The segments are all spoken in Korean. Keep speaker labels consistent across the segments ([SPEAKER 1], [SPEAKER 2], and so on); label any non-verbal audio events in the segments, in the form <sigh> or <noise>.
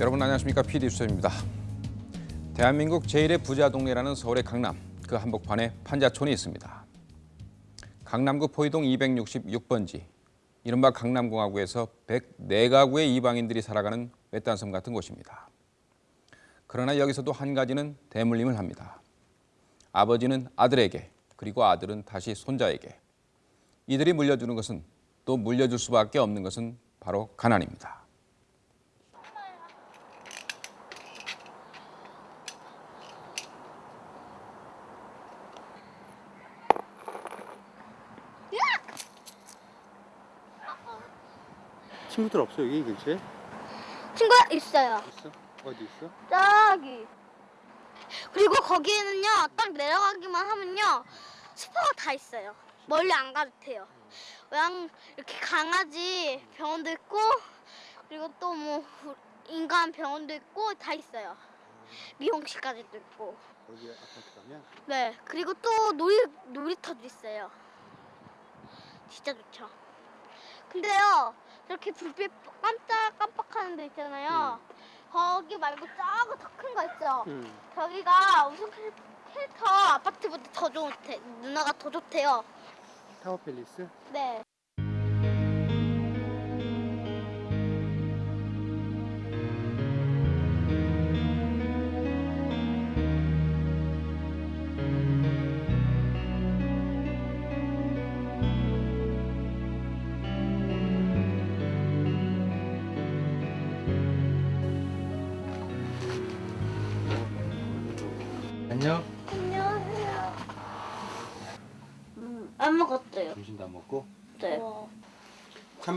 [SPEAKER 1] 여러분 안녕하십니까 PD 수입니다. 대한민국 제1의 부자 동네라는 서울의 강남 그 한복판에 판자촌이 있습니다. 강남구 포이동 266번지 이른바 강남공화국에서 104가구의 이방인들이 살아가는 외딴 섬 같은 곳입니다. 그러나 여기서도 한 가지는 대물림을 합니다. 아버지는 아들에게 그리고 아들은 다시 손자에게 이들이 물려주는 것은 또 물려줄 수밖에 없는 것은 바로 가난입니다.
[SPEAKER 2] 친구들 없어 여기 근처에?
[SPEAKER 3] 친구가 있어요.
[SPEAKER 2] 있어? 어디 있어?
[SPEAKER 3] 저기. 그리고 거기에는요, 딱 내려가기만 하면요, 슈퍼가 다 있어요. 멀리 안 가도 돼요. 그냥 이렇게 강아지 병원도 있고, 그리고 또 뭐 인간 병원도 있고 다 있어요. 미용실까지도 있고.
[SPEAKER 2] 거기 아파트 가면?
[SPEAKER 3] 네. 그리고 또 놀이 놀이터도 있어요. 진짜 좋죠. 근데요, 저렇게 불빛 깜짝깜빡하는 데 있잖아요. 거기 말고 저거 더큰 거 있죠.
[SPEAKER 2] 응.
[SPEAKER 3] 저기가 우선 필- 필터 아파트보다 더 좋대. 누나가 더 좋대요.
[SPEAKER 2] 타워 팰리스?
[SPEAKER 3] 네.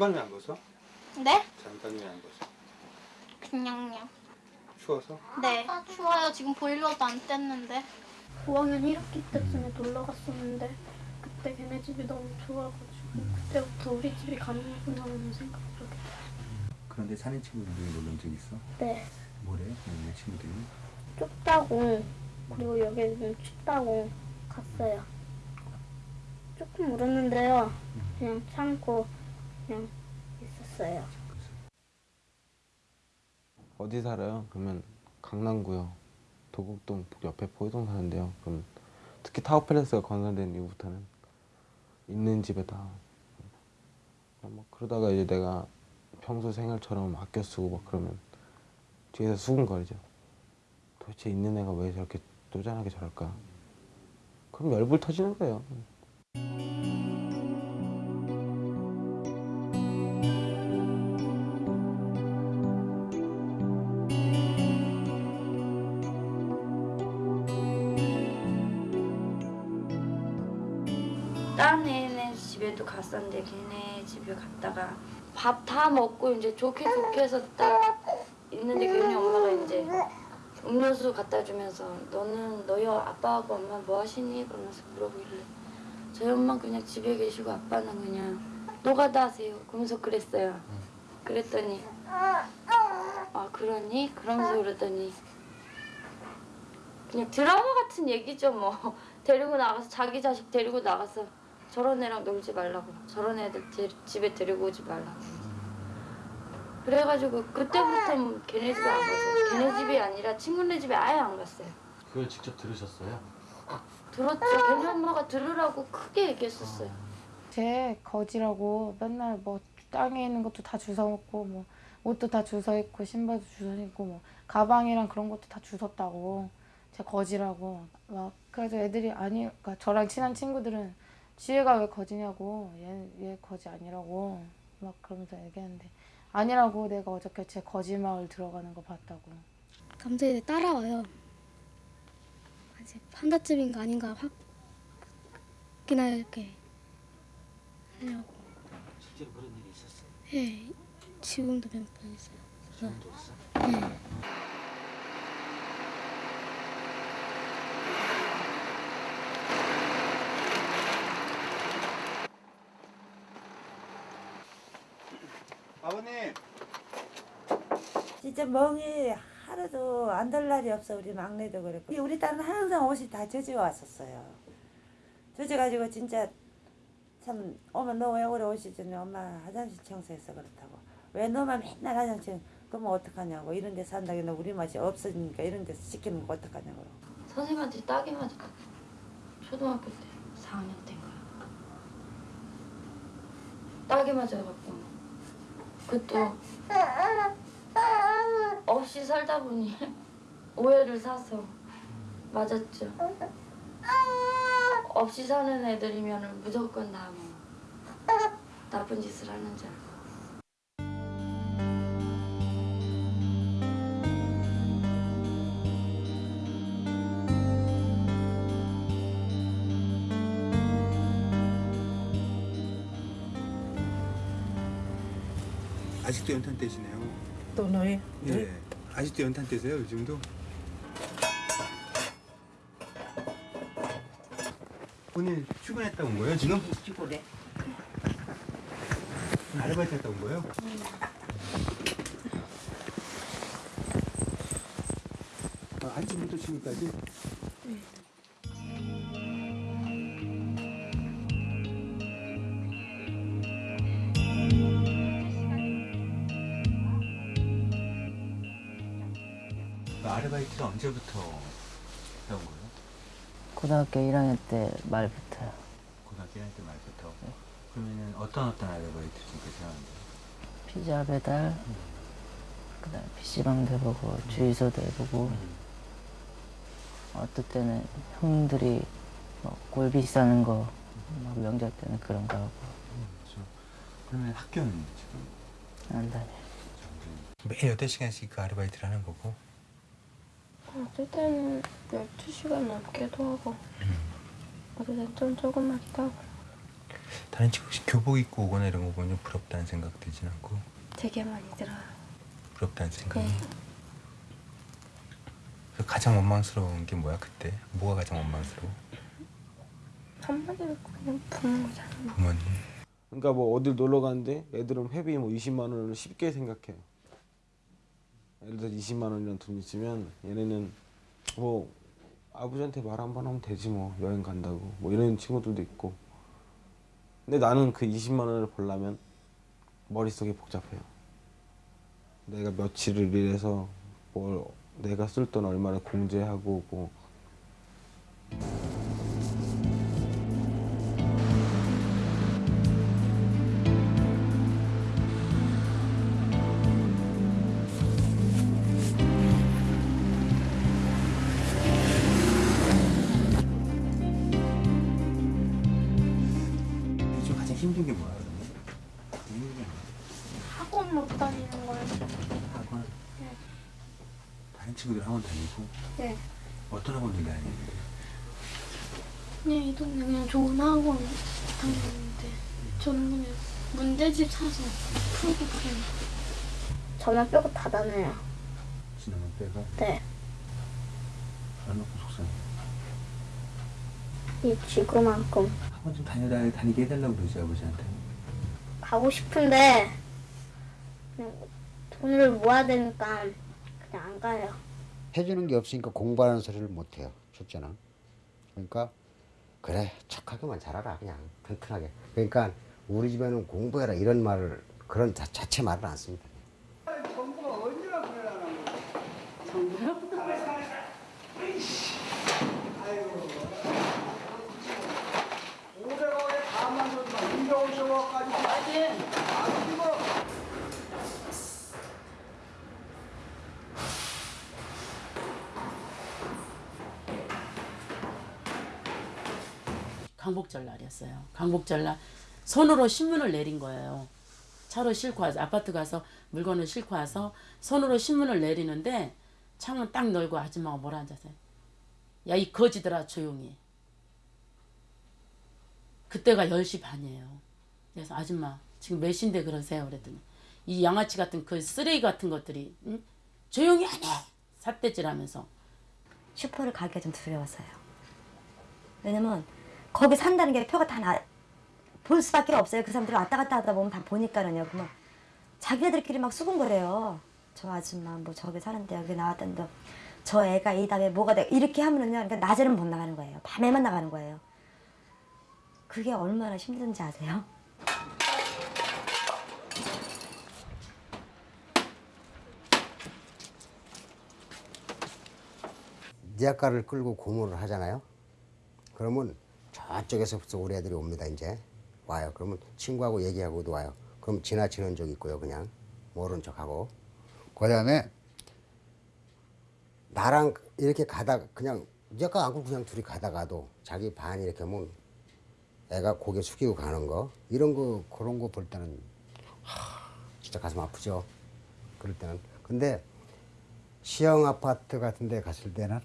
[SPEAKER 2] 찬바람이 안 벗어?
[SPEAKER 3] 네?
[SPEAKER 2] 찬바람이 안 벗어?
[SPEAKER 3] 그냥요.
[SPEAKER 2] 추워서?
[SPEAKER 3] 네. 추워요. 지금 보일러도 안 뗐는데. 5학년 1학기 때쯤에 놀러 갔었는데 그때 걔네 집이 너무 좋아가지고 그때부터 우리 집이 가는구나 하는 생각을 하게
[SPEAKER 4] 그런데 사는 친구들이 놀러 온적 있어?
[SPEAKER 3] 네.
[SPEAKER 4] 뭐래? 내 친구들이?
[SPEAKER 3] 좁다고 그리고 여기는 춥다고 갔어요. 조금 울었는데요. 그냥 참고 그냥 있었어요.
[SPEAKER 5] 어디 살아요? 그러면 강남구요. 도곡동 옆에 포이동 사는데요. 그럼 특히 타워팰리스가 건설된 이후부터는 있는 집에다 뭐 그러다가 이제 내가 평소 생활처럼 아껴 쓰고 막 그러면 뒤에서 수근거리죠. 도대체 있는 애가 왜 저렇게 쪼잔하게 저럴까? 그럼 열불 터지는 거예요.
[SPEAKER 6] 갔었는데 걔네 집에 갔다가 밥 다 먹고 이제 좋게 좋게 해서 딱 있는데 걔네 엄마가 이제 음료수 갖다 주면서 너는 너희 아빠하고 엄마 뭐 하시니? 그러면서 물어보길래 저희 엄마 그냥 집에 계시고 아빠는 그냥 노가다 하세요. 그러면서 그랬어요. 그랬더니 아 그러니? 그러면서 그러더니 그냥 드라마 같은 얘기죠 뭐 <laughs> 데리고 나가서 자기 자식 데리고 나가서 저런 애랑 놀지 말라고 저런 애들 데, 집에 데리고 오지 말라고. 그래가지고 그때부터 걔네 집에 안 가죠 걔네 집이 아니라 친구네 집에 아예 안 갔어요.
[SPEAKER 4] 그걸 직접 들으셨어요?
[SPEAKER 6] 들었죠. 걔네 엄마가 들으라고 크게 얘기했었어요.
[SPEAKER 7] 쟤 거지라고 맨날 뭐 땅에 있는 것도 다 주워 먹고 뭐 옷도 다 주워 입고 신발도 주워 입고 뭐 가방이랑 그런 것도 다 주웠다고. 쟤 거지라고. 막 그래서 애들이 아니 그러니까 저랑 친한 친구들은 지혜가 왜 거지냐고 얘, 얘 거지 아니라고 막 그러면서 얘기하는데 아니라고 내가 어저께 쟤 거지 마을 들어가는 거 봤다고
[SPEAKER 8] 감사히 따라와요. 아직 판다집인가 아닌가 확인할 이렇게 하려고.
[SPEAKER 4] 실제로 그런 일이 있었어요?
[SPEAKER 8] 예, 지금도 몇 번 있어요.
[SPEAKER 4] 지금도 있어?
[SPEAKER 8] 네.
[SPEAKER 9] 진짜 멍이 하루도 안 될 날이 없어 우리 막내도 그랬고. 우리 딸은 항상 옷이 다 젖어 왔었어요. 젖어가지고 진짜 참 어머 너왜 오래 오시더니? 엄마 화장실 청소해서 그렇다고. 왜 너만 맨날 화장실 그러면 어떡하냐고. 이런 데 산다기는 우리 맛이 없으니까 이런 데서 시키는 거 어떡하냐고.
[SPEAKER 6] 선생님한테 따기 맞아. 초등학교 때 4학년 때인가. 따기 맞아갖고. 그것도 없이 살다 보니 <laughs> 오해를 사서 맞았죠. 없이 사는 애들이면 무조건 다 뭐 나쁜 짓을 하는 줄 알고.
[SPEAKER 4] 아직도 연탄 떼시네요.
[SPEAKER 9] 또 너희
[SPEAKER 4] 예. 아직도 연탄 떼세요 요즘도? 오늘 출근했다 온 거예요 지금?
[SPEAKER 9] 죽으래
[SPEAKER 4] 아르바이트 했다 온 거예요? 아, 아침부터 지금까지? 아르바이트를 언제부터 해온 거예요?
[SPEAKER 10] 고등학교 1학년 때 말부터요.
[SPEAKER 4] 고등학교 1학년 때 말부터. 그러면 어떤 어떤 아르바이트 지금까지 하는데요?
[SPEAKER 10] 피자 배달, 그다음 PC방도 해보고 주유소도 해보고 어떨 때는 형들이 뭐 꼴비 싸는 거, 막 명절 때는 그런 거 하고
[SPEAKER 4] 그렇죠. 그러면 학교는 지금
[SPEAKER 10] 안 다녀.
[SPEAKER 4] 매일 8시간씩 그 아르바이트를 하는 거고
[SPEAKER 11] 어떨 때는 12시간 넘게도 하고 어떨 때는 좀 조금만기도 하고
[SPEAKER 4] 다른 친구 혹시 교복 입고 오거나 이런 거 보면 좀 부럽다는 생각 들진 않고
[SPEAKER 11] 되게 많이 들어요.
[SPEAKER 4] 부럽다는 생각
[SPEAKER 11] 네.
[SPEAKER 4] 그래서 가장 원망스러운 게 뭐야 그때? 뭐가 가장 원망스러워?
[SPEAKER 11] 한마디로 그냥 부모잖아요.
[SPEAKER 4] 부모님
[SPEAKER 5] 그러니까 뭐 어딜 놀러 가는데 애들은 회비 뭐 20만 원을 쉽게 생각해. 예를 들어 20만 원이라는 돈이 있으면 얘네는 뭐 아버지한테 말 한 번 하면 되지 뭐 여행 간다고 뭐 이런 친구들도 있고. 근데 나는 그 20만 원을 벌려면 머릿속이 복잡해요. 내가 며칠을 일해서 뭘 내가 쓸 돈 얼마를 공제하고 뭐
[SPEAKER 11] 저만 빼고 다 다녀요.
[SPEAKER 4] 지나면 빼가
[SPEAKER 11] 네.
[SPEAKER 4] 안 놓고 속상해
[SPEAKER 11] 이 지구만큼
[SPEAKER 4] 학원 좀 다녀 다니게 해달라고 그러지 아버지한테
[SPEAKER 11] 가고 싶은데 그냥 돈을 모아야 되니까 그냥 안 가요.
[SPEAKER 12] 해주는 게 없으니까 공부하는 소리를 못 해요. 첫째는. 그러니까 그래 착하게만 자라라 그냥 튼튼하게. 그러니까 우리 집에는 공부해라 이런 말을 그런 자, 자체 말을 안 씁니다.
[SPEAKER 13] 강복절 날이었어요. 강복절 날 손으로 신문을 내린 거예요. 차로 싣고 와서 아파트 가서 물건을 싣고 와서 손으로 신문을 내리는데 창문 딱 열고 아줌마가 뭐라 앉았어요. 야이 거지들아 조용히. 해." 그때가 10시 반이에요. 그래서 아줌마 지금 몇 시인데 그러세요? 그랬더니 이 양아치 같은 그 쓰레기 같은 것들이 응? 조용히 하네 삿대질하면서
[SPEAKER 14] 슈퍼를 가기가 좀 두려웠어요. 왜냐면 거기 산다는 게 표가 다 나, 볼 수밖에 없어요. 그 사람들이 왔다 갔다 하다 보면 다 보니까는요. 그러면 자기네들끼리 막 수군거려요. 저 아줌마 뭐 저기 사는데 여기 나왔던데 저 애가 이 다음에 뭐가 돼 이렇게 하면은요. 그러니까 낮에는 못 나가는 거예요. 밤에만 나가는 거예요. 그게 얼마나 힘든지 아세요?
[SPEAKER 12] 리아카를 끌고 고물을 하잖아요. 그러면 저쪽에서부터 우리 애들이 옵니다. 이제 와요. 그러면 친구하고 얘기하고도 와요. 그럼 지나치는 적 있고요. 그냥 모른 척하고. 그 다음에 나랑 이렇게 가다 그냥 리아카 안고 그냥 둘이 가다가도 자기 반 이렇게 하면 애가 고개 숙이고 가는 거 이런 거 그런 거 볼 때는 하, 진짜 가슴 아프죠. 그럴 때는 근데 시형 아파트 같은 데 갔을 때는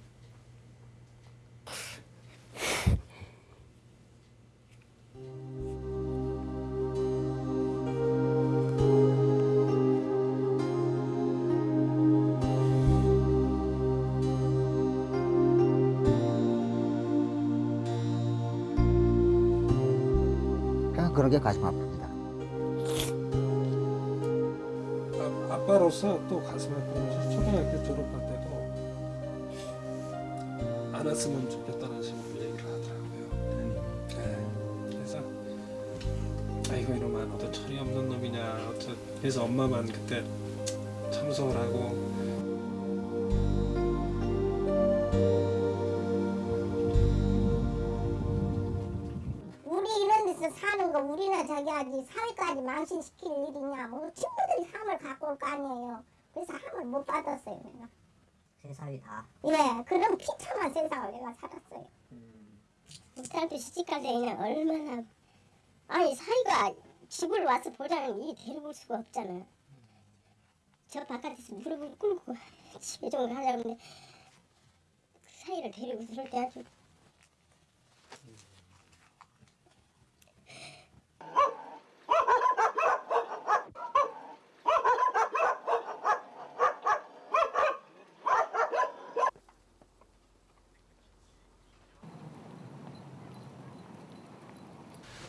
[SPEAKER 12] 가슴 아픕니다.
[SPEAKER 15] 아, 아빠로서 또 가슴 것이 초등학교 졸업할 때도 안 왔으면 좋겠다는 식으로 얘기를 하더라고요. 네. 그래서 아이고 이놈아 너도 철이 없는 놈이냐 그래서 엄마만 그때 참석을 하고
[SPEAKER 16] 우리나 저기 아직 사회까지 망신시킬 일이냐. 뭐 친구들이 함을 갖고 올 거 아니에요. 그래서 함을 못 받았어요 내가.
[SPEAKER 10] 세상이 다.
[SPEAKER 16] 예 그런 비참한 세상을 내가 살았어요.
[SPEAKER 11] 우리한테 시집갈 때는 얼마나. 아니 사이가 집을 와서 보자는 이 데려올 수가 없잖아. 저 바깥에서 무릎을 꿇고 <laughs> 집에 좀 가려고 하는데 그 사이를 데리고 들을 때 아주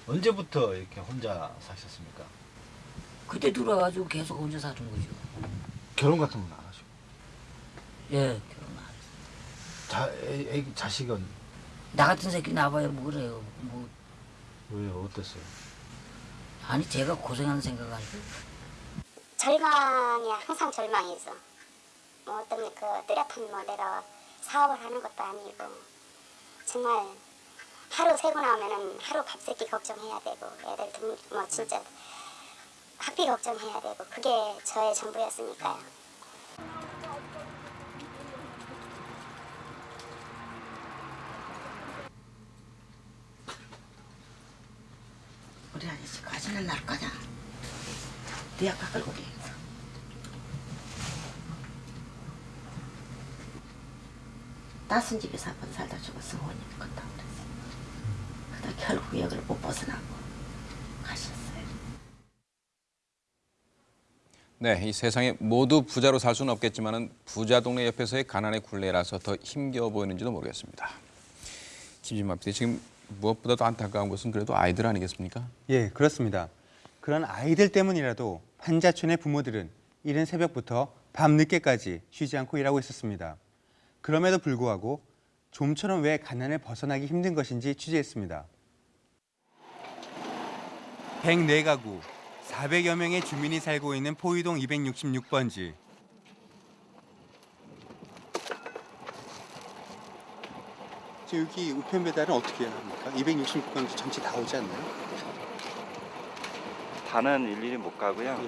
[SPEAKER 17] 언제부터 이렇게 혼자 사셨습니까?
[SPEAKER 10] 그때 들어와가지고 계속 혼자 사는 거죠.
[SPEAKER 17] 결혼 같은 건 안 하시고.
[SPEAKER 10] 예, 결혼 안 했어.
[SPEAKER 17] 자, 애, 애, 자식은
[SPEAKER 10] 나 같은 새끼 나봐야 뭐 그래요. 뭐
[SPEAKER 17] 왜요? 어땠어요?
[SPEAKER 10] 아니 제가 고생하는 생각 아니고
[SPEAKER 11] 절망이 항상 절망이죠. 뭐 어떤 그 뚜렷한 뭐 내가 사업을 하는 것도 아니고 정말 하루 세고 나오면은 하루 밥 새끼 걱정해야 되고 애들 등, 뭐 진짜 학비 걱정해야 되고 그게 저의 전부였으니까요.
[SPEAKER 10] 우리 아저씨 가지는 날 거냐? 네 아까 끌고 게 낯선 집에서 한 번 살다 죽었어 원님 건다 결국 여기를 못 벗어나고 가셨어요.
[SPEAKER 3] 네, 이 세상에 모두 부자로 살 수는 없겠지만 은 부자 동네 옆에서의 가난의 굴레라서 더 힘겨워 보이는지도 모르겠습니다. 김진마 PD 지금 무엇보다도 안타까운 것은 그래도 아이들 아니겠습니까?
[SPEAKER 18] 예, 그렇습니다. 그런 아이들 때문이라도 환자촌의 부모들은 이른 새벽부터 밤늦게까지 쉬지 않고 일하고 있었습니다. 그럼에도 불구하고 좀처럼 왜 가난을 벗어나기 힘든 것인지 취재했습니다. 104가구, 400여 명의 주민이 살고 있는 포유동 266번지. 여기 우편 배달은 어떻게 해야 합니까? 266번지 전체 다 오지 않나요?
[SPEAKER 19] 다는 일일이 못 가고요.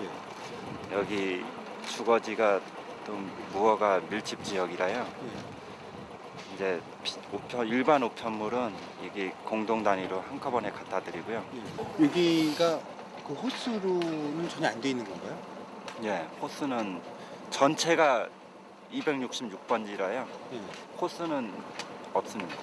[SPEAKER 19] 여기 주거지가 좀 무허가 밀집 지역이라요. 이제 비- 우편 일반 우편물은 여기 공동 단위로 한꺼번에 갖다 드리고요.
[SPEAKER 18] 여기가 그 호수로는 전혀 안 돼 있는 건가요?
[SPEAKER 19] 예, 호수는 전체가 266번지라요. 호수는 없습니다.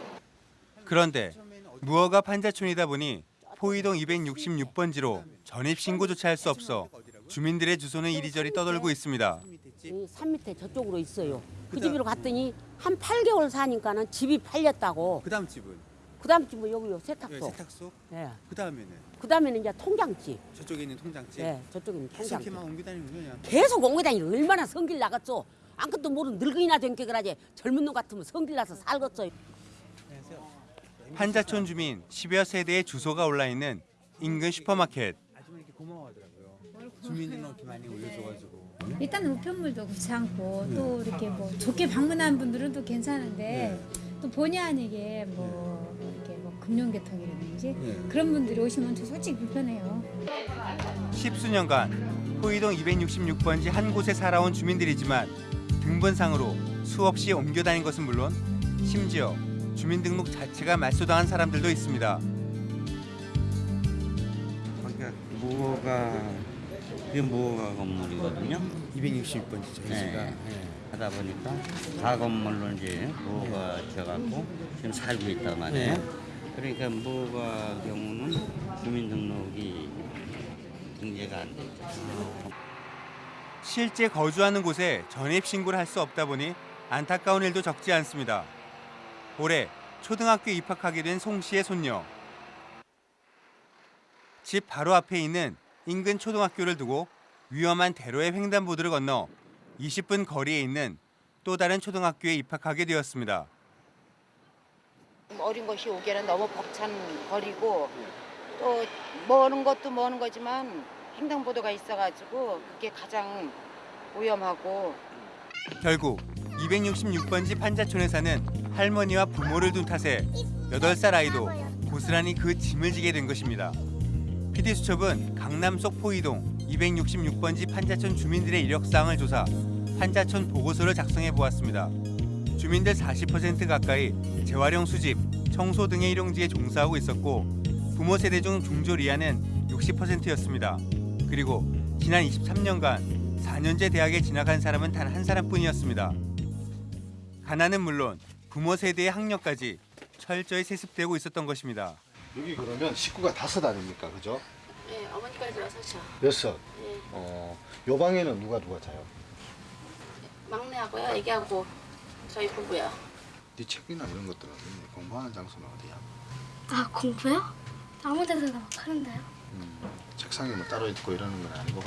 [SPEAKER 18] 그런데 무허가 판자촌이다 보니 포이동 266번지로 전입 신고조차 할 수 없어 주민들의 주소는 이리저리 떠돌고 있습니다.
[SPEAKER 20] 이산 밑에 저쪽으로 있어요. 그 집으로 갔더니 한 8개월 사니까는 집이 팔렸다고.
[SPEAKER 18] 그 다음 집은?
[SPEAKER 20] 그 다음 집은 여기요 세탁소.
[SPEAKER 18] 예, 세탁소?
[SPEAKER 20] 예.
[SPEAKER 18] 그다음에는
[SPEAKER 20] 그 다음에는 이제 통장집.
[SPEAKER 18] 저쪽에 있는 통장집.
[SPEAKER 20] 예, 저쪽에 있는
[SPEAKER 18] 계속
[SPEAKER 20] 통장집.
[SPEAKER 18] 이렇게만 옮겨 다니는 거냐?
[SPEAKER 20] 계속 옮겨 다니고 얼마나 성질 나갔어. 아무것도 모르는 늙은이나 된게 그러지. 젊은 놈 같으면 성질 나서 살겠어.
[SPEAKER 18] 판자촌 주민 10여 세대의 주소가 올라 있는 인근 슈퍼마켓.
[SPEAKER 21] 아줌마 이렇게 고마워하더라고요. 주민등록기 많이 올려줘가지고.
[SPEAKER 4] 일단 우편물도 그렇지 않고 또 이렇게 뭐 좋게 방문한 분들은 또 괜찮은데 또 본의 아니게 뭐 이렇게 뭐 금융계통이라든지 그런 분들이 오시면 저 솔직히 불편해요.
[SPEAKER 18] 십수년간 호이동 266번지 한 곳에 살아온 주민들이지만 등본상으로 수없이 옮겨 다닌 것은 물론 심지어 주민등록 자체가 말소당한 사람들도 있습니다.
[SPEAKER 11] 거기가 무허가 이게 무허가 건물이거든요.
[SPEAKER 18] 266번지 저희
[SPEAKER 11] 네. 하다 보니까 다 건물로 이제 무허가 져갖고 지금 살고 있단 말이에요.
[SPEAKER 18] 네.
[SPEAKER 11] 그러니까 무허가 경우는 주민등록이 등재가 안 되죠.
[SPEAKER 18] 실제 거주하는 곳에 전입 신고를 할 수 없다 보니 안타까운 일도 적지 않습니다. 올해 초등학교 입학하게 된 송 씨의 손녀. 집 바로 앞에 있는 인근 초등학교를 두고 위험한 대로의 횡단보도를 건너 20분 거리에 있는 또 다른 초등학교에 입학하게 되었습니다.
[SPEAKER 22] 어린 것이 오기에는 너무 벅찬 거리고 또 머는 것도 머는 거지만 횡단보도가 있어가지고 그게 가장 위험하고
[SPEAKER 18] 결국 266번지 판자촌에 사는 할머니와 부모를 둔 탓에 8살 아이도 고스란히 그 짐을 지게 된 것입니다. PD수첩은 강남 속 포이동 266번지 판자촌 주민들의 이력사항을 조사, 판자촌 보고서를 작성해 보았습니다. 주민들 40% 가까이 재활용 수집, 청소 등의 일용직에 종사하고 있었고 부모 세대 중 중졸 이하는 60%였습니다. 그리고 지난 23년간 4년제 대학에 진학한 사람은 단 한 사람뿐이었습니다. 가난은 물론 부모 세대의 학력까지 철저히 세습되고 있었던 것입니다.
[SPEAKER 17] 여기 그러면 식구가 다섯 아닙니까, 그죠?
[SPEAKER 23] 네, 어머니까지 여섯이요.
[SPEAKER 17] 여섯.
[SPEAKER 23] 네.
[SPEAKER 17] 어, 요 방에는 누가 누가 자요?
[SPEAKER 23] 막내하고요, 애기하고 저희 부부요.
[SPEAKER 17] 네 책이나 이런 것들은 어딨니? 공부하는 장소는 어디야?
[SPEAKER 3] 아 공부요? 아무 데서나 막 하는데요.
[SPEAKER 17] 책상에 뭐 따로 있고 이러는 건 아니고.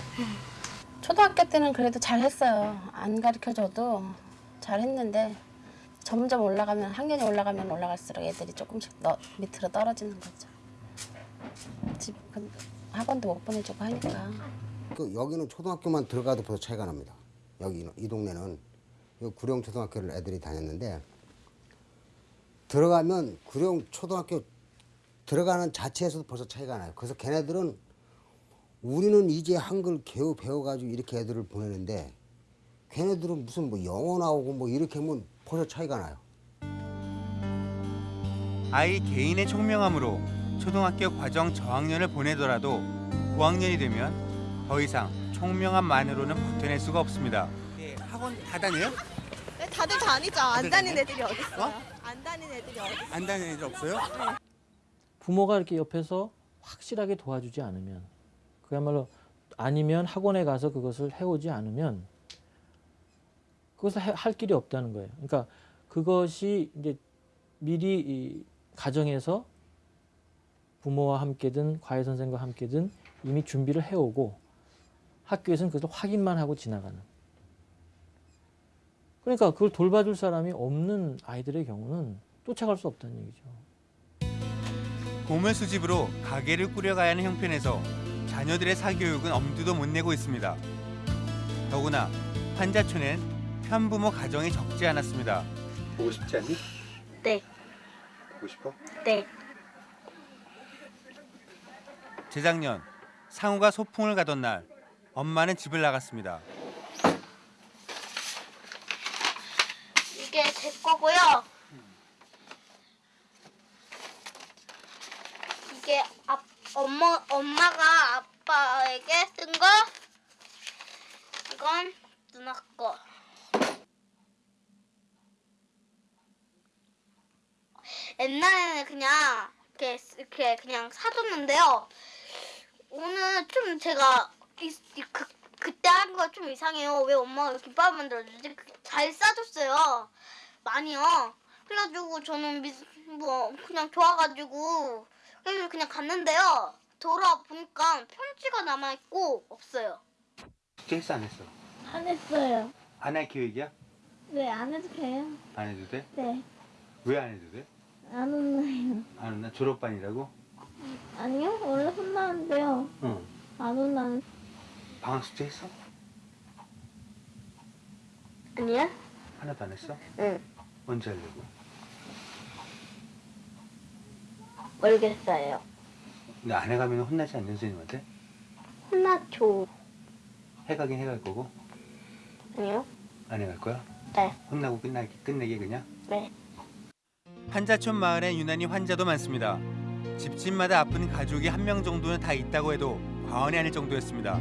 [SPEAKER 24] 초등학교 때는 그래도 잘했어요. 안 가르쳐줘도 잘했는데 점점 올라가면 학년이 올라가면 올라갈수록 애들이 조금씩 더 밑으로 떨어지는 거죠. 집 그, 학원도 못 보내주고 하니까.
[SPEAKER 12] 그 여기는 초등학교만 들어가도 벌써 차이가 납니다. 여기 이 동네는 이 구령 초등학교를 애들이 다녔는데 들어가면 구령 초등학교 들어가는 자체에서도 벌써 차이가 나요. 그래서 걔네들은 우리는 이제 한글 겨우 배워가지고 이렇게 애들을 보내는데 걔네들은 무슨 뭐 영어 나오고 뭐 이렇게 하면 벌써 차이가 나요.
[SPEAKER 18] 아이 개인의 총명함으로 초등학교 과정 저학년을 보내더라도 고학년이 되면 더 이상 총명함만으로는 버텨낼 수가 없습니다. 학원 다 다녀요?
[SPEAKER 25] 네, 다들 다니죠. 안
[SPEAKER 18] 다들 다녀요?
[SPEAKER 25] 애들이 어디 있어요? 안 다니는 애들이 어디 있어요?
[SPEAKER 18] 안 다니는 애들 없어요?
[SPEAKER 26] 부모가 이렇게 옆에서 확실하게 도와주지 않으면 그야말로 아니면 학원에 가서 그것을 해오지 않으면 그것을 해- 할 길이 없다는 거예요. 그러니까 그것이 이제 미리 이 가정에서 부모와 함께든 과외 선생과 함께든 이미 준비를 해오고 학교에서는 그것을 확인만 하고 지나가는. 그러니까 그걸 돌봐줄 사람이 없는 아이들의 경우는 쫓아갈 수 없다는 얘기죠.
[SPEAKER 18] 보물 수집으로 가게를 꾸려가야 하는 형편에서 자녀들의 사교육은 엄두도 못 내고 있습니다. 더구나 환자촌엔 편부모 가정이 적지 않았습니다.
[SPEAKER 17] 보고 싶지 않니?
[SPEAKER 3] 네,
[SPEAKER 17] 보고 싶어?
[SPEAKER 3] 네.
[SPEAKER 18] 재작년 상우가 소풍을 가던 날 엄마는 집을 나갔습니다.
[SPEAKER 3] 이게 제 거고요. 이게 아, 엄마 엄마가 아빠에게 쓴 거. 이건 누나 거. 옛날에는 그냥 이렇게 이렇게 그냥 사줬는데요. 오늘 좀 제가 이, 이, 그, 그때 한 거 좀 이상해요. 왜 엄마가 김밥 만들어주지? 그- 잘 싸줬어요. 많이요. 그래가지고 저는 미, 뭐 그냥 좋아가지고 그래서 그냥 갔는데요. 돌아와 보니까 편지가 남아 있고 없어요.
[SPEAKER 18] 했어 안 했어?
[SPEAKER 3] 안 했어요.
[SPEAKER 18] 안 할 계획이야?
[SPEAKER 3] 네, 안 해도 돼요.
[SPEAKER 18] 안 해도 돼?
[SPEAKER 3] 네,
[SPEAKER 18] 왜 안 해도 돼?
[SPEAKER 3] 안 혼나요.
[SPEAKER 18] 안 혼나? 졸업반이라고?
[SPEAKER 3] 아니요, 원래 혼나는데요.
[SPEAKER 18] 응.
[SPEAKER 3] 안 혼나는.
[SPEAKER 18] 방학 숙제 했어?
[SPEAKER 27] 아니야?
[SPEAKER 18] 하나도 안 했어?
[SPEAKER 27] 응.
[SPEAKER 18] 언제 하려고?
[SPEAKER 27] 모르겠어요.
[SPEAKER 18] 근데 안 해가면 혼나지 않는 선생님한테?
[SPEAKER 27] 혼나죠.
[SPEAKER 18] 해가긴 해갈 거고
[SPEAKER 27] 아니요?
[SPEAKER 18] 안 해갈 거야?
[SPEAKER 27] 네.
[SPEAKER 18] 혼나고 끝나게 끝내게 그냥?
[SPEAKER 27] 네.
[SPEAKER 18] 판자촌 마을엔 유난히 환자도 많습니다. 집집마다 아픈 가족이 한 명 정도는 다 있다고 해도 과언이 아닐 정도였습니다.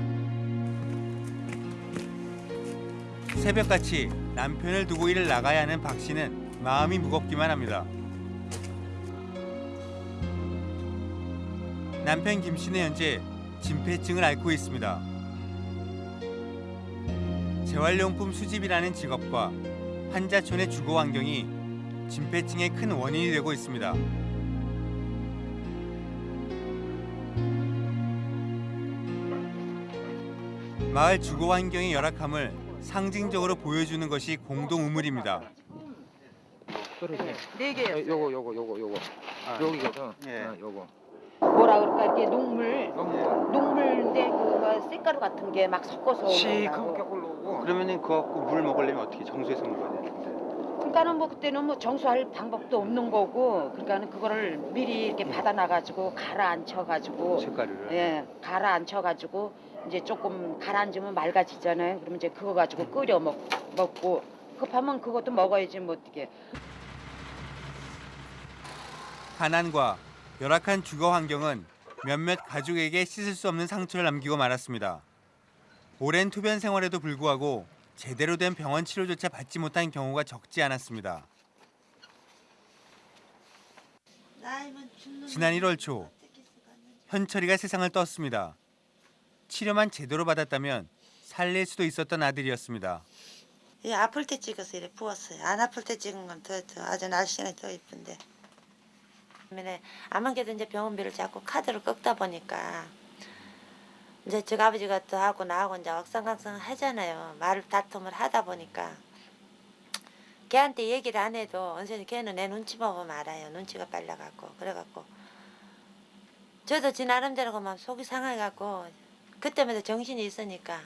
[SPEAKER 18] 새벽같이 남편을 두고 일을 나가야 하는 박 씨는 마음이 무겁기만 합니다. 남편 김 씨는 현재 진폐증을 앓고 있습니다. 재활용품 수집이라는 직업과 환자촌의 주거 환경이 진폐증의 큰 원인이 되고 있습니다. 마을 주거 환경의 열악함을 상징적으로 보여주는 것이 공동 우물입니다.
[SPEAKER 22] 네 개요.
[SPEAKER 4] 요거 요거 요거 요거 여기거든.
[SPEAKER 22] 예.
[SPEAKER 4] 어, 요거.
[SPEAKER 22] 뭐라 그럴까 이렇게 녹물 녹물인데 그거 쇳가루 같은 게 막 섞어서 올라오고.
[SPEAKER 18] 올라오고. 그러면은 그거 갖고 물 먹으려면 어떻게 정수해서 먹어야 되는데?
[SPEAKER 22] 그러니까는 뭐 그때는 뭐 정수할 방법도 없는 거고 그러니까는 그거를 미리 이렇게 받아놔 가지고 가라앉혀 가지고
[SPEAKER 18] 쇳가루를.
[SPEAKER 22] 예 가라앉혀 가지고 이제 조금 가라앉으면 맑아지잖아요. 그러면 이제 그거 가지고 끓여 먹, 먹고 급하면 그것도 먹어야지 뭐 어떻게.
[SPEAKER 18] 가난과 열악한 주거 환경은 몇몇 가족에게 씻을 수 없는 상처를 남기고 말았습니다. 오랜 투변 생활에도 불구하고 제대로 된 병원 치료조차 받지 못한 경우가 적지 않았습니다. 지난 1월 초 현철이가 세상을 떴습니다. 치료만 제대로 받았다면 살릴 수도 있었던 아들이었습니다.
[SPEAKER 28] 예, 아플 때 찍어서 이렇게 부었어요. 안 아플 때 찍은 건더 더 아주 날씬하게 더 이쁜데. 게도 이제 병원비를 자꾸 카드를 꺾다 보니까 이제 저 아버지가 또 하고 나하고 이제 억상각상 하잖아요. 말을 다툼을 하다 보니까 걔한테 얘기를 안 해도 언제는 걔는 내 눈치 보면 알아요. 눈치가 빨라갖고 그래갖고 저도 지 나름대로 그만 속이 상해갖고 그때마다 정신이 있으니까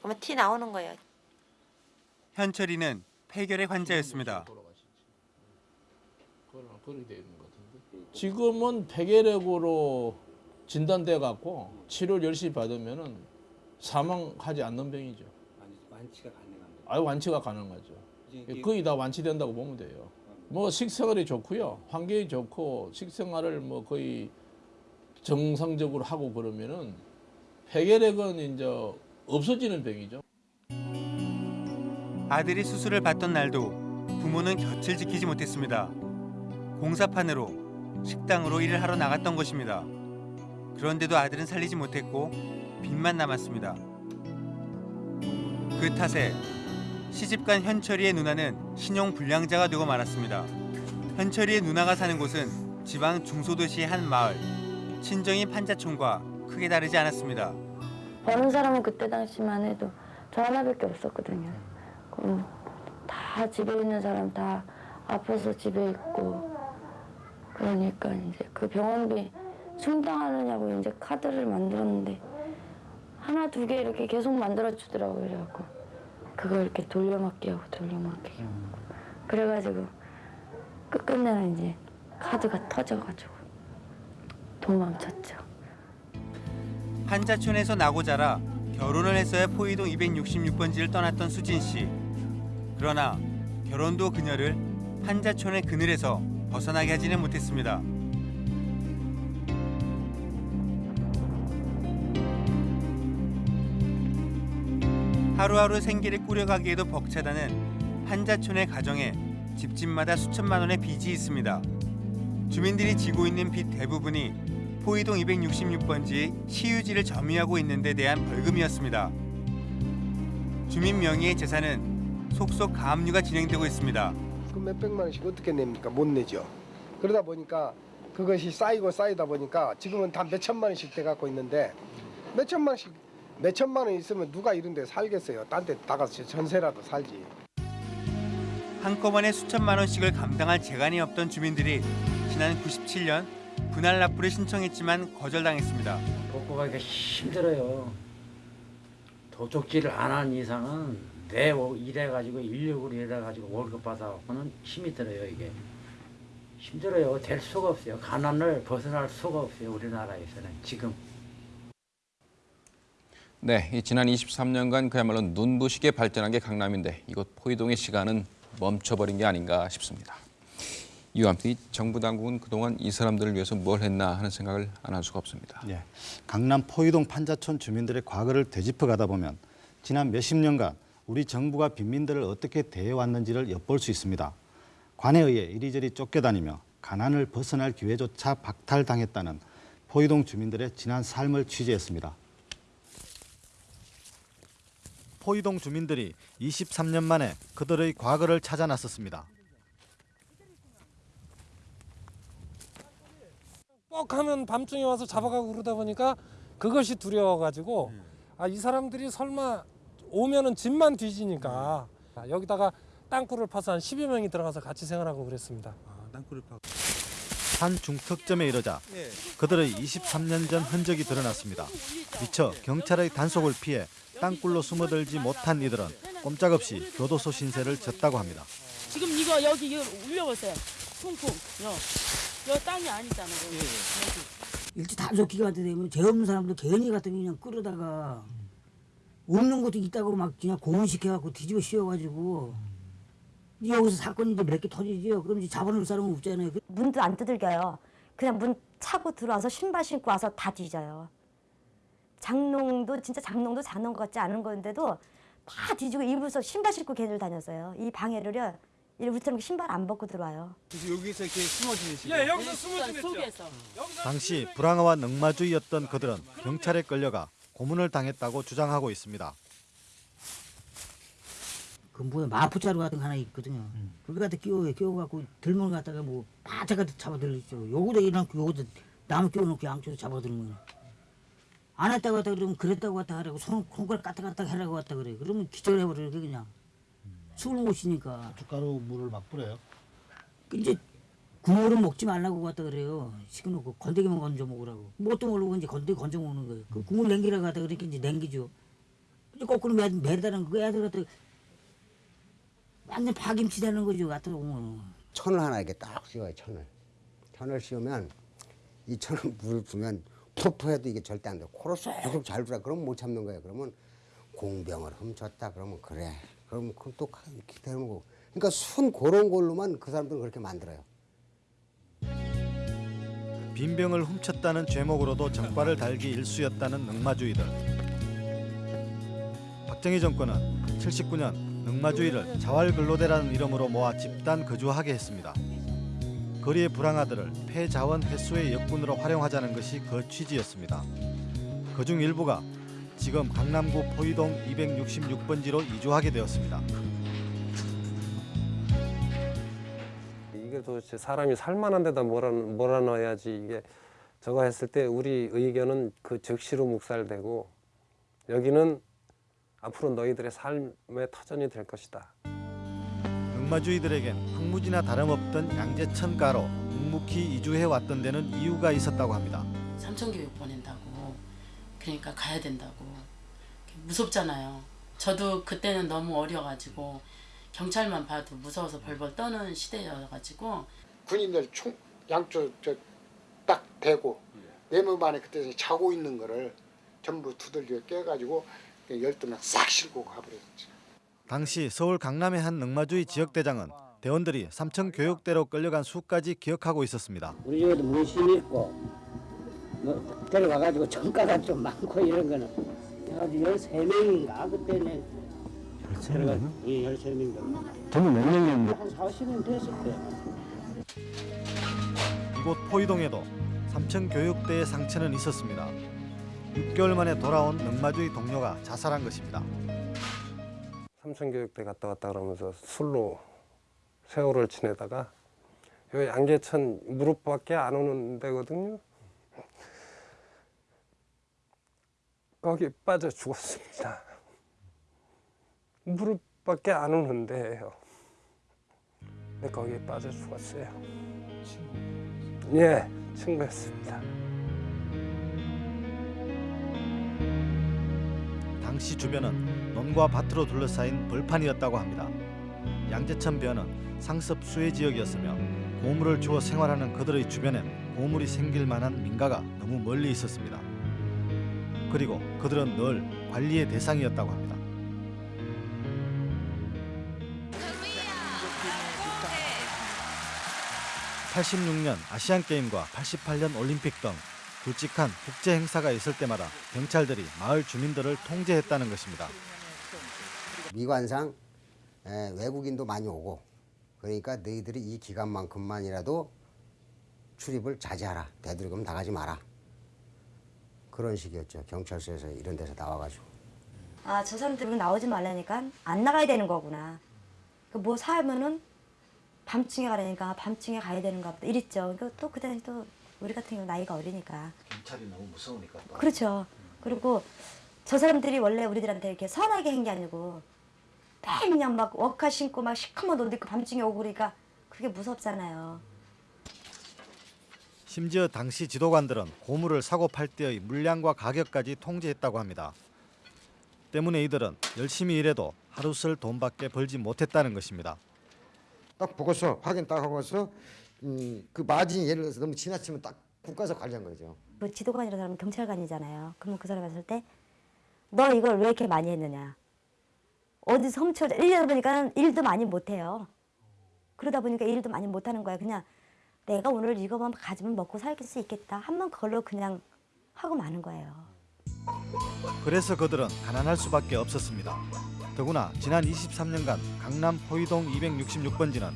[SPEAKER 28] 그만 티 나오는 거예요.
[SPEAKER 18] 현철이는 폐결핵 환자였습니다.
[SPEAKER 19] 지금은 폐결핵으로 진단돼 갖고 치료를 열심히 받으면은 사망하지 않는 병이죠.
[SPEAKER 18] 완치가 가능합니다.
[SPEAKER 19] 아유 완치가 가능하죠. 거의 다 완치된다고 보면 돼요. 뭐 식생활이 좋고요, 환경이 좋고 식생활을 뭐 거의 정상적으로 하고 그러면은 폐결핵은 이제 없어지는 병이죠.
[SPEAKER 18] 아들이 수술을 받던 날도 부모는 곁을 지키지 못했습니다. 공사판으로 식당으로 일을 하러 나갔던 것입니다. 그런데도 아들은 살리지 못했고 빚만 남았습니다. 그 탓에 시집간 현철이의 누나는 신용 불량자가 되고 말았습니다. 현철이의 누나가 사는 곳은 지방 중소도시의 한 마을. 친정인 판자촌과 크게 다르지 않았습니다.
[SPEAKER 6] 버는 사람은 그때 당시만 해도 저 하나밖에 없었거든요. 그럼 다 집에 있는 사람 다 아파서 집에 있고 그러니까 이제 그 병원비 충당하느냐고 이제 카드를 만들었는데 하나 두 개 이렇게 계속 만들어 주더라고요. 그래갖고 그걸 이렇게 돌려막기 하고 돌려막기 하고 그래가지고 끝끝내는 이제 카드가 터져가지고 도망쳤죠.
[SPEAKER 18] 판자촌에서 나고 자라 결혼을 했어야 포이동 266번지를 떠났던 수진 씨. 그러나 결혼도 그녀를 판자촌의 그늘에서 벗어나게 하지는 못했습니다. 하루하루 생계를 꾸려가기에도 벅차다는 판자촌의 가정에 집집마다 수천만 원의 빚이 있습니다. 주민들이 지고 있는 빚 대부분이 포이동 266번지 시유지를 점유하고 있는 데 대한 벌금이었습니다. 주민 명의의 재산은 속속 가압류가 진행되고 있습니다.
[SPEAKER 29] 그 몇백만 원씩 어떻게 냅니까? 못 내죠. 그러다 보니까 그것이 쌓이고 쌓이다 보니까 지금은 다 몇천만 원씩 돼 갖고 있는데 몇천만 원씩 몇 천만 원 있으면 누가 이런 데 살겠어요. 딴 데 나가서 전세라도 살지.
[SPEAKER 18] 한꺼번에 수천만 원씩을 감당할 재간이 없던 주민들이 지난 97년 분할 납부를 신청했지만 거절당했습니다.
[SPEAKER 30] 복구하기가 힘들어요. 도둑질을 안 한 이상은 내 오- 일해가지고 인력으로 일해가지고 월급 받아갖고는 힘이 들어요 이게 힘들어요 될 수가 없어요 가난을 벗어날 수가 없어요 우리나라에서는 지금
[SPEAKER 3] 네, 이 지난 23년간 그야말로 눈부시게 발전한 게 강남인데 이곳 포이동의 시간은 멈춰버린 게 아닌가 싶습니다. 이와 함께 이 정부 당국은 그동안 이 사람들을 위해서 뭘 했나 하는 생각을 안 할 수가 없습니다.
[SPEAKER 31] 예, 강남 포이동 판자촌 주민들의 과거를 되짚어 가다 보면 지난 몇십 년간 우리 정부가 빈민들을 어떻게 대해왔는지를 엿볼 수 있습니다. 관에 의해 이리저리 쫓겨다니며 가난을 벗어날 기회조차 박탈당했다는 포이동 주민들의 지난 삶을 취재했습니다. 포이동 주민들이 23년 만에 그들의 과거를 찾아 나섰습니다.
[SPEAKER 15] 뻑 하면 밤중에 와서 잡아가고 그러다 보니까 그것이 두려워가지고 아 이 사람들이 설마 오면은 집만 뒤지니까 아, 여기다가 땅굴을 파서 한 10여 명이 들어가서 같이 생활하고 그랬습니다.
[SPEAKER 31] 땅굴을 파. 한 중턱점에 이르자 그들의 23년 전 흔적이 드러났습니다. 미처 경찰의 단속을 피해 땅굴로 숨어들지 못한 이들은 꼼짝없이 교도소 신세를 졌다고 합니다.
[SPEAKER 32] 지금 이거 여기 이거 올려보세요. 쿵쿵. 요, 요 땅이 아니잖아요. 여기. 여기.
[SPEAKER 25] 일찍 단속기가 되면 죄 없는 사람들 괜히 갖다 그냥 끌어다가 없는 것도 있다고 막 그냥 고문시켜갖고 뒤집어 씌워가지고 여기서 사건이 이제 몇개 터지죠. 그럼 이제 잡아놓을 사람은 없잖아요. 그
[SPEAKER 33] 문도 안 두들겨요. 그냥 문 차고 들어와서 신발 신고 와서 다 뒤져요. 장롱도 진짜 장롱도 장롱 같지 않은 건데도 다 뒤지고 일부서 신발 신고 걔들 다녔어요. 이 방해를요. 우리처럼 신발 안 벗고 들어와요.
[SPEAKER 31] 여기서 이렇게 숨어 지내시고
[SPEAKER 15] 예, 여기서 숨어 지냈죠.
[SPEAKER 31] 당시 불황아와 넉마주의였던 그들은 경찰에 끌려가 고문을 당했다고 주장하고 있습니다.
[SPEAKER 25] 그 뭐야 마포자루 같은 거 하나 있거든요. 그거 갖다 끼워 끼워갖고 들면 갖다가 뭐 바짝 갖다 잡아들이죠. 요거도 이렇게 요거도 나무 끼워놓고 양쪽으로 잡아들는 거예요. 안 했다고 했다 그러면 그랬다고 했다 하라고 손 손가락 까딱 까딱 하라고 했다 그래. 그러면 기절해버려 그냥 술을 못 쉬니까.
[SPEAKER 31] 고춧가루 물을 막 뿌려요.
[SPEAKER 25] 이제 국물은 먹지 말라고 갖다 그래요. 시켜놓고 건더기만 건져 먹으라고. 뭣도 모르고 이제 건더기 건져 먹는 거예요. 그 국물 냉기라고 갖다 그러니까 이제 냉기죠. 이제 거꾸로 매, 매다는 그 애들 갖다 완전 파김치 되는 거죠. 갖다 보면.
[SPEAKER 12] 천을 하나 이렇게 딱 씌워요 천을 천을 씌우면 이 천을 물을 부으면 푸푸해도 이게 절대 안 돼. 코로 쏙쏙 잘 불어. 그러면 못 참는 거예요. 그러면 공병을 훔쳤다. 그러면 그래. 그러면 그럼 또 기다리는 거고. 그러니까 순 그런 걸로만 그 사람들은 그렇게 만들어요.
[SPEAKER 31] 빈병을 훔쳤다는 죄목으로도 정과를 달기 일쑤였다는 넉마주의들. 박정희 정권은 79년 넉마주의를 자활근로대라는 이름으로 모아 집단 거주하게 했습니다. 거리의 불황아들을 폐자원 회수의 역군으로 활용하자는 것이 그 취지였습니다. 그중 일부가 지금 강남구 포이동 266번지로 이주하게 되었습니다.
[SPEAKER 15] 이게 도대체 사람이 살만한 데다 몰아, 몰아넣어야지 이게 저거 했을 때 우리 의견은 그 즉시로 묵살되고 여기는 앞으로 너희들의 삶의 터전이 될 것이다.
[SPEAKER 31] 넉마주의들에겐 황무지나 다름없던 양재천가로 묵묵히 이주해 왔던 데는 이유가 있었다고 합니다.
[SPEAKER 24] 삼천 교육 보낸다고 그러니까 가야 된다고 무섭잖아요. 저도 그때는 너무 어려가지고 경찰만 봐도 무서워서 벌벌 떠는 시대여가지고
[SPEAKER 34] 군인들 총 양쪽 저딱 대고 내 몸 안에 그때 자고 있는 거를 전부 두들겨 깨가지고 열두 명 싹 실고 가버렸지.
[SPEAKER 31] 당시 서울 강남의 한 넉마주의 지역대장은 대원들이 삼천 교육대로 끌려간 수까지 기억하고 있었습니다.
[SPEAKER 25] 우리 집에도 문신이 있고 뭐 데려가가지고 정가가 좀 많고 이런 거는 해가지고 열세 명인가 그때는 예 명.
[SPEAKER 31] 저는 몇 명이었는데?
[SPEAKER 25] 한 40년 됐을 때.
[SPEAKER 31] 이곳 포이동에도 삼천 교육대의 상처는 있었습니다. 6개월 만에 돌아온 넉마주의 동료가 자살한 것입니다.
[SPEAKER 15] 삼천교육대 갔다 왔다 그러면서 술로 세월을 지내다가 요 양재천 무릎밖에 안 오는 데거든요. 거기 빠져 죽었습니다. 무릎밖에 안 오는 데예요. 근데 거기에 빠져 죽었어요. 예, 친구였습니다.
[SPEAKER 31] 당시 주변은 논과 밭으로 둘러싸인 벌판이었다고 합니다. 양재천 변은 상습 수해 지역이었으며 고물을 주워 생활하는 그들의 주변엔 고물이 생길 만한 민가가 너무 멀리 있었습니다. 그리고 그들은 늘 관리의 대상이었다고 합니다. 86년 아시안 게임과 88년 올림픽 등 굵직한 국제 행사가 있을 때마다 경찰들이 마을 주민들을 통제했다는 것입니다.
[SPEAKER 12] 미관상 에, 외국인도 많이 오고 그러니까 너희들이 이 기간만큼만이라도 출입을 자제하라. 되도록이면 나가지 마라. 그런 식이었죠. 경찰서에서 이런 데서 나와가지고.
[SPEAKER 33] 아, 저 사람들은 나오지 말라니까 안 나가야 되는 거구나. 그뭐 사면은 밤중에 가라니까 밤중에 가야 되는가 보다 이랬죠. 그또 그다음에 또 우리 같은 경우 나이가 어리니까.
[SPEAKER 35] 경찰이 너무 무서우니까 또.
[SPEAKER 33] 그렇죠. 그리고 저 사람들이 원래 우리들한테 이렇게 선하게 한 게 아니고 매일 그냥 막 워카 신고 막 시커먼 옷 입고 밤중에 오고 그러니까 그게 무섭잖아요.
[SPEAKER 31] 심지어 당시 지도관들은 고물을 사고 팔 때의 물량과 가격까지 통제했다고 합니다. 때문에 이들은 열심히 일해도 하루 쓸 돈밖에 벌지 못했다는 것입니다.
[SPEAKER 12] 딱 보고서 확인 딱 하고서 음, 그 마진이 예를 들어서 너무 지나치면 딱 국가에서 관리한 거죠.
[SPEAKER 33] 그 지도관이라는 사람은 경찰관이잖아요. 그러면 그 사람 봤을 때 너 이걸 왜 이렇게 많이 했느냐. 어디서 훔쳐 1년 보니까 일도 많이 못해요. 그러다 보니까 일도 많이 못하는 거야. 그냥 내가 오늘 이거만 가지면 먹고 살 수 있겠다. 한번 그걸로 그냥 하고 마는 거예요.
[SPEAKER 31] 그래서 그들은 가난할 수밖에 없었습니다. 더구나 지난 23년간 강남 호이동 266번지는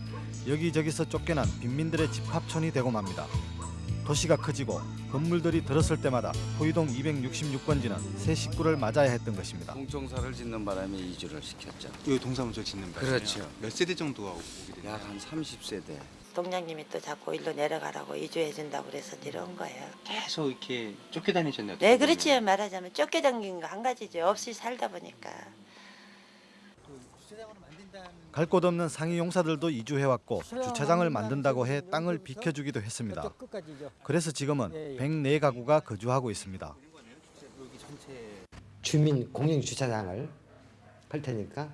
[SPEAKER 31] 여기저기서 쫓겨난 빈민들의 집합촌이 되고 맙니다. 도시가 커지고 건물들이 들었을 때마다 호이동 266번지는 새 식구를 맞아야 했던 것입니다.
[SPEAKER 36] 공청사를 짓는 바람에 이주를 시켰죠.
[SPEAKER 18] 여기 동사무소 짓는 바람에요?
[SPEAKER 36] 그렇죠.
[SPEAKER 18] 몇 세대 정도가 오게 됐나요?
[SPEAKER 36] 약한 30세대.
[SPEAKER 28] 동장님이 또 자꾸 일로 내려가라고 이주해 준다고 그래서 내려온 거예요.
[SPEAKER 18] 계속 이렇게 쫓겨다니셨나요?
[SPEAKER 28] 네, 그렇지 말하자면 쫓겨다닌 거 한 가지죠. 없이 살다 보니까.
[SPEAKER 31] 갈 곳 없는 상위 용사들도 이주해왔고 주차장을 만든다고 해 땅을 비켜주기도 했습니다. 그래서 지금은 104가구가 거주하고 있습니다.
[SPEAKER 12] 주민 공영 주차장을 할 테니까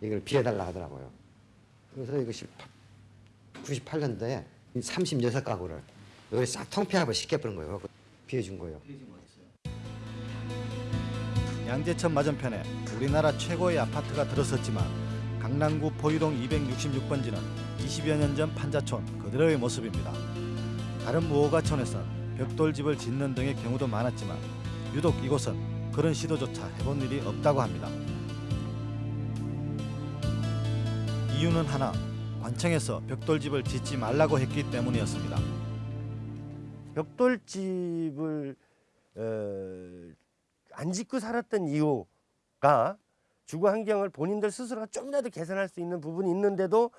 [SPEAKER 12] 이걸 비워달라 하더라고요. 그래서 이것이 98년도에 36가구를 여기 싹 통폐합을 시켜버린 거예요. 비워준 거예요.
[SPEAKER 31] 양재천 맞은편에 우리나라 최고의 아파트가 들어섰지만 강남구 포유동 266번지는 20여 년 전 판자촌 그대로의 모습입니다. 다른 무허가촌에선 벽돌집을 짓는 등의 경우도 많았지만 유독 이곳은 그런 시도조차 해본 일이 없다고 합니다. 이유는 하나, 관청에서 벽돌집을 짓지 말라고 했기 때문이었습니다.
[SPEAKER 37] 벽돌집을 어, 안 짓고 살았던 이유가 주거 환경을 본인들 스스로가 좀이라도 개선할 수 있는 부분이 있는데도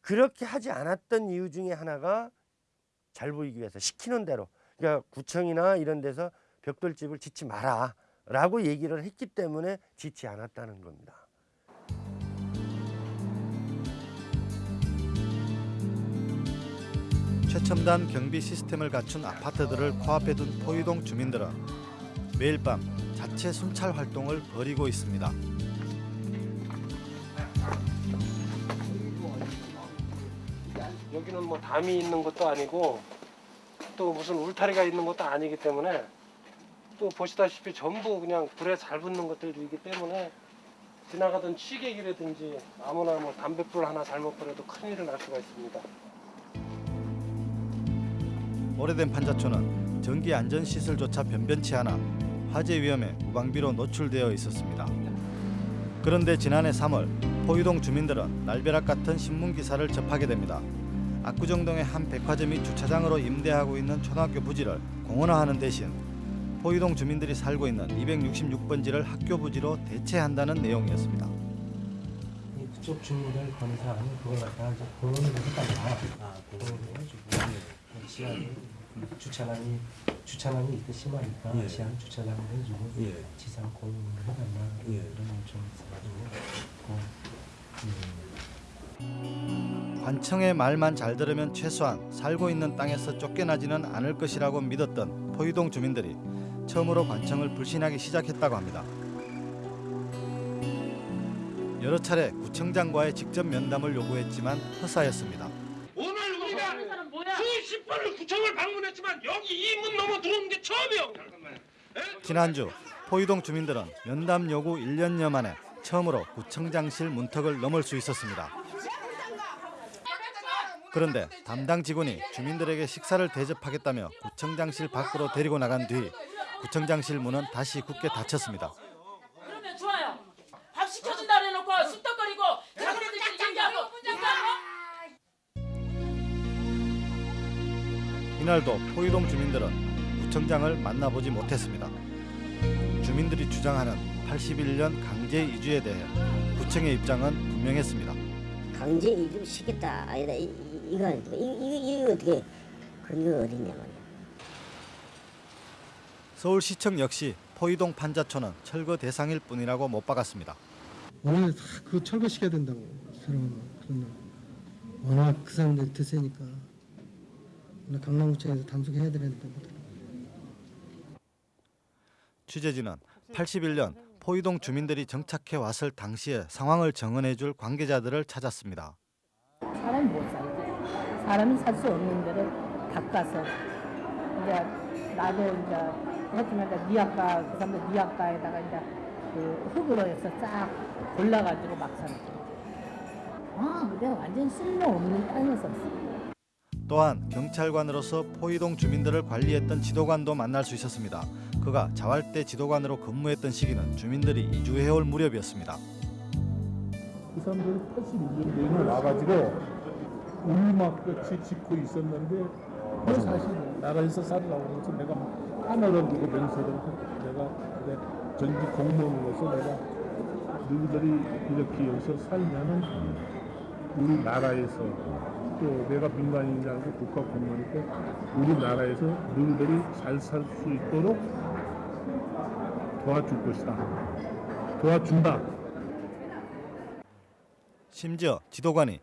[SPEAKER 37] 그렇게 하지 않았던 이유 중에 하나가 잘 보이기 위해서 시키는 대로 그러니까 구청이나 이런 데서 벽돌집을 짓지 마라 라고 얘기를 했기 때문에 짓지 않았다는 겁니다.
[SPEAKER 31] 최첨단 경비 시스템을 갖춘 아파트들을 코앞에 둔 포유동 주민들은 매일 밤 자체 순찰 활동을 벌이고 있습니다.
[SPEAKER 37] 여기는 뭐 담이 있는 것도 아니고 또 무슨 울타리가 있는 것도 아니기 때문에 또 보시다시피 전부 그냥 불에 잘 붙는 것들이기 때문에 지나가던 취객이라든지 아무나 뭐 담뱃불 하나 잘못 버려도 큰일이 날 수가 있습니다.
[SPEAKER 31] 오래된 판자촌은 전기 안전 시설조차 변변치 않아 화재 위험에 무방비로 노출되어 있었습니다. 그런데 지난해 3월 포유동 주민들은 날벼락 같은 신문 기사를 접하게 됩니다. 압구정동의 한 백화점이 주차장으로 임대하고 있는 초등학교 부지를 공원화하는 대신 포유동 주민들이 살고 있는 266번지를 학교 부지로 대체한다는 내용이었습니다.
[SPEAKER 38] 그쪽 주민들 건사하는 그걸 갖다가 이제 공원으로 해달라. 아, 공원으로 해주고 시간 주차장이 주차장이 이때 심하니까
[SPEAKER 30] 예.
[SPEAKER 38] 시간 주차장을 해주고
[SPEAKER 30] 예.
[SPEAKER 38] 지상 공원으로 해달라.
[SPEAKER 30] 예.
[SPEAKER 38] 이런 요청 있어가지고 그,
[SPEAKER 31] 관청의 말만 잘 들으면 최소한 살고 있는 땅에서 쫓겨나지는 않을 것이라고 믿었던 포유동 주민들이 처음으로 관청을 불신하기 시작했다고 합니다. 여러 차례 구청장과의 직접 면담을 요구했지만 허사였습니다.
[SPEAKER 35] 우리가 수십 번을 구청을 방문했지만 여기 이 문 넘어 들어오는 게 처음이에요.
[SPEAKER 31] 지난주 포이동 주민들은 면담 요구 1년여 만에 처음으로 구청장실 문턱을 넘을 수 있었습니다. 그런데 담당 직원이 주민들에게 식사를 대접하겠다며 구청장실 밖으로 데리고 나간 뒤 구청장실 문은 다시 굳게 닫혔습니다. 이날도 포이동 주민들은 구청장을 만나보지 못했습니다. 주민들이 주장하는 81년 강제 이주에 대해 구청의 입장은 분명했습니다.
[SPEAKER 39] 강제 이주 시켰다 아니다 이, 이, 이거 아니다. 이, 이, 이거 어떻게 근거가 어딨냐 말이야
[SPEAKER 31] 서울시청 역시 포이동 판자촌은 철거 대상일 뿐이라고 못 박았습니다.
[SPEAKER 38] 원래 그 철거시켜야 된다고 사람은 그런 워낙 그 사람들이 드세니까 강남구청에서 단속해야 되는데
[SPEAKER 31] 취재진은 81년 포이동 주민들이 정착해 왔을 당시의 상황을 정언해줄 관계자들을 찾았습니다.
[SPEAKER 40] 사람이 못 살지. 사람이 살 수 없는 데를 닦아서 이제 나도 이제 했지만 이제 니아까 그 사람들 니아까에다가 이제 그 흙으로 해서 쫙 골라가지고 막 살았죠. 아, 근데 완전 쓸모없는 땅이었었어.
[SPEAKER 31] 또한 경찰관으로서 포이동 주민들을 관리했던 지도관도 만날 수 있었습니다. 그가 자활대 지도관으로 근무했던 시기는 주민들이 이주해올 무렵이었습니다.
[SPEAKER 41] 그 사람들이 82년도에 와가지고 울막같이 짓고 있었는데 그 사실 나라에서 살라고 해서 내가 하나를 두고 맹세를 내가 그래 전직 공무원으로서 내가 너희들이 이렇게 여기서 살면은 우리 나라에서 또 내가 민간인이 아니고 국가 공무원이고 우리나라에서 너희들이 잘 살 수 있도록 도와줄 것이다. 도와준다.
[SPEAKER 31] 심지어 지도관이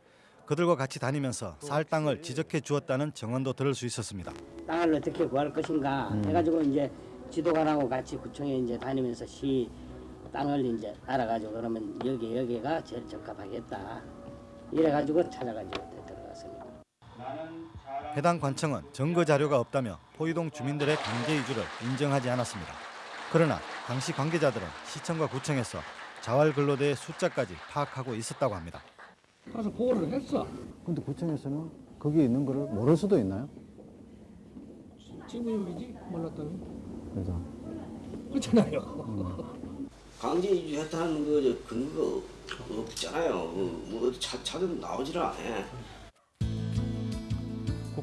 [SPEAKER 31] 그들과 같이 다니면서 살 땅을 지적해 주었다는 정언도 들을 수 있었습니다.
[SPEAKER 25] 땅을 어떻게 구할 것인가
[SPEAKER 31] 음.
[SPEAKER 25] 해가지고 이제 지도관하고 같이 구청에 이제 다니면서 시 땅을 이제 알아가지고 그러면 여기 여기가 제일 적합하겠다 이래가지고 찾아가지고.
[SPEAKER 31] 해당 관청은 증거 자료가 없다며 포이동 주민들의 강제 이주를 인정하지 않았습니다. 그러나 당시 관계자들은 시청과 구청에서 자활 근로대의 숫자까지 파악하고 있었다고 합니다.
[SPEAKER 42] 가서 보고를 했어.
[SPEAKER 43] 근데 구청에서는 거기 있는 거를 모를 수도 있나요?
[SPEAKER 42] 친구님이지 몰랐다는
[SPEAKER 43] 그래서
[SPEAKER 42] 그렇잖아요.
[SPEAKER 44] 강제 이주했다는 그 근거 없잖아요. 그뭐차 찾으면 나오질 않아.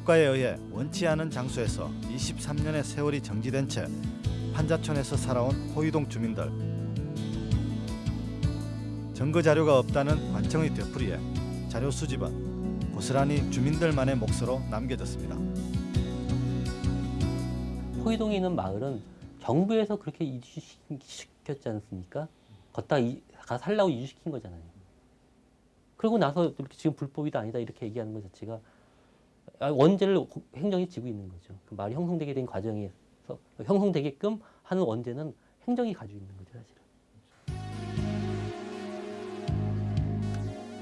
[SPEAKER 31] 국가에 의해 원치 않은 장소에서 23년의 세월이 정지된 채 판자촌에서 살아온 호이동 주민들. 증거 자료가 없다는 관청의 되풀이에 자료 수집은 고스란히 주민들만의 몫으로 남겨졌습니다.
[SPEAKER 45] 포이동에 있는 마을은 정부에서 그렇게 이주시켰지 않습니까? 걷다 이, 가 살라고 이주시킨 거잖아요. 그러고 나서 이렇게 지금 불법이다 아니다 이렇게 얘기하는 것 자체가 아, 원죄를 행정이 지고 있는 거죠. 그 말이 형성되게 된 과정에서 형성되게끔 하는 원죄는 행정이 가지고 있는 거죠, 사실은.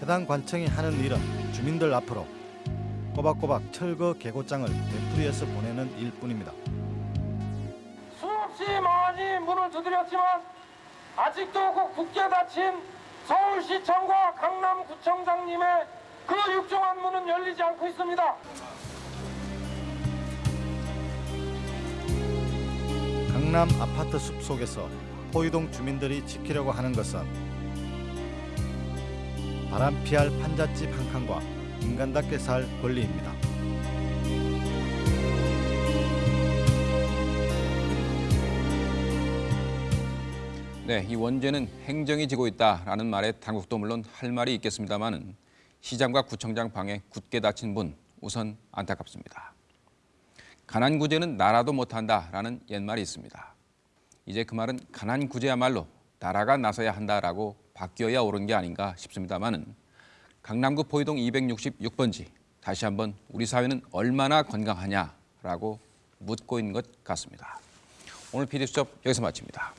[SPEAKER 31] 해당 관청이 하는 일은 주민들 앞으로 꼬박꼬박 철거 개고장을 되풀이해서 보내는 일뿐입니다.
[SPEAKER 35] 수없이 많이 문을 두드렸지만 아직도 그 굳게 닫힌 서울시청과 강남구청장님의 그 육중한 문은 열리지 않고 있습니다.
[SPEAKER 31] 강남 아파트 숲 속에서 포이동 주민들이 지키려고 하는 것은 바람 피할 판잣집 한 칸과 인간답게 살 권리입니다.
[SPEAKER 3] 네, 이 원죄는 행정이 지고 있다라는 말에 당국도 물론 할 말이 있겠습니다만은 시장과 구청장 방에 굳게 닫힌 문 우선 안타깝습니다. 가난 구제는 나라도 못한다라는 옛말이 있습니다. 이제 그 말은 가난 구제야말로 나라가 나서야 한다라고 바뀌어야 옳은 게 아닌가 싶습니다만은 강남구 포이동 266번지 다시 한번 우리 사회는 얼마나 건강하냐라고 묻고 있는 것 같습니다. 오늘 PD수첩 여기서 마칩니다.